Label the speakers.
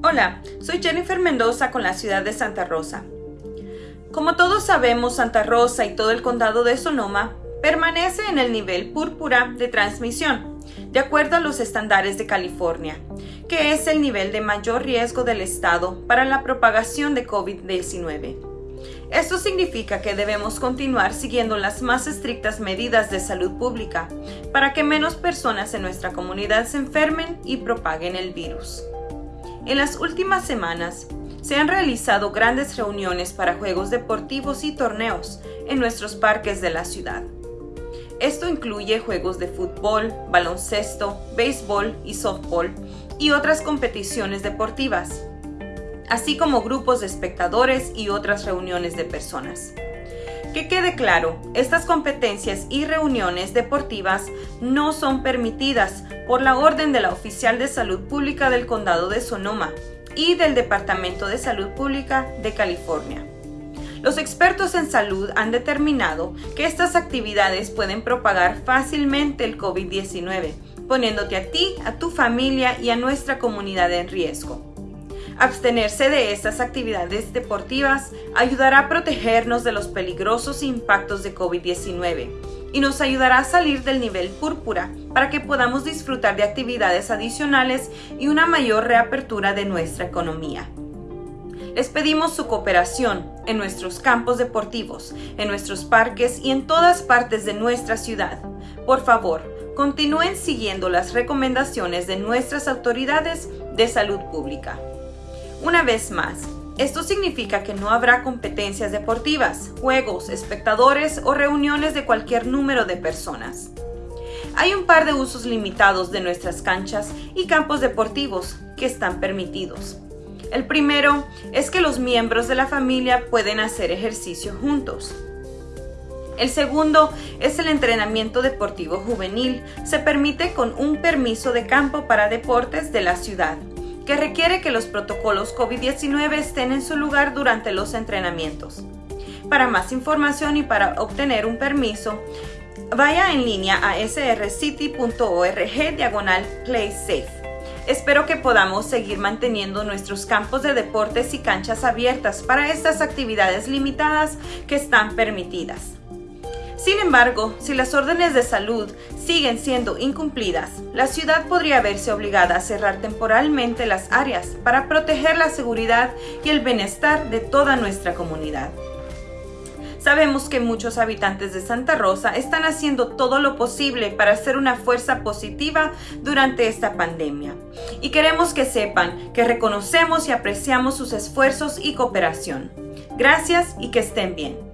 Speaker 1: Hola, soy Jennifer Mendoza con la ciudad de Santa Rosa. Como todos sabemos, Santa Rosa y todo el condado de Sonoma permanece en el nivel púrpura de transmisión, de acuerdo a los estándares de California, que es el nivel de mayor riesgo del estado para la propagación de COVID-19. Esto significa que debemos continuar siguiendo las más estrictas medidas de salud pública para que menos personas en nuestra comunidad se enfermen y propaguen el virus. En las últimas semanas, se han realizado grandes reuniones para juegos deportivos y torneos en nuestros parques de la ciudad. Esto incluye juegos de fútbol, baloncesto, béisbol y softball y otras competiciones deportivas, así como grupos de espectadores y otras reuniones de personas. Que quede claro, estas competencias y reuniones deportivas no son permitidas por la orden de la Oficial de Salud Pública del Condado de Sonoma y del Departamento de Salud Pública de California. Los expertos en salud han determinado que estas actividades pueden propagar fácilmente el COVID-19, poniéndote a ti, a tu familia y a nuestra comunidad en riesgo. Abstenerse de estas actividades deportivas ayudará a protegernos de los peligrosos impactos de COVID-19 y nos ayudará a salir del nivel púrpura para que podamos disfrutar de actividades adicionales y una mayor reapertura de nuestra economía. Les pedimos su cooperación en nuestros campos deportivos, en nuestros parques y en todas partes de nuestra ciudad. Por favor, continúen siguiendo las recomendaciones de nuestras autoridades de salud pública. Una vez más, esto significa que no habrá competencias deportivas, juegos, espectadores o reuniones de cualquier número de personas. Hay un par de usos limitados de nuestras canchas y campos deportivos que están permitidos. El primero es que los miembros de la familia pueden hacer ejercicio juntos. El segundo es el entrenamiento deportivo juvenil. Se permite con un permiso de campo para deportes de la ciudad que requiere que los protocolos COVID-19 estén en su lugar durante los entrenamientos. Para más información y para obtener un permiso, vaya en línea a srcity.org diagonal playsafe. Espero que podamos seguir manteniendo nuestros campos de deportes y canchas abiertas para estas actividades limitadas que están permitidas. Sin embargo, si las órdenes de salud siguen siendo incumplidas, la ciudad podría verse obligada a cerrar temporalmente las áreas para proteger la seguridad y el bienestar de toda nuestra comunidad. Sabemos que muchos habitantes de Santa Rosa están haciendo todo lo posible para ser una fuerza positiva durante esta pandemia. Y queremos que sepan que reconocemos y apreciamos sus esfuerzos y cooperación. Gracias y que estén bien.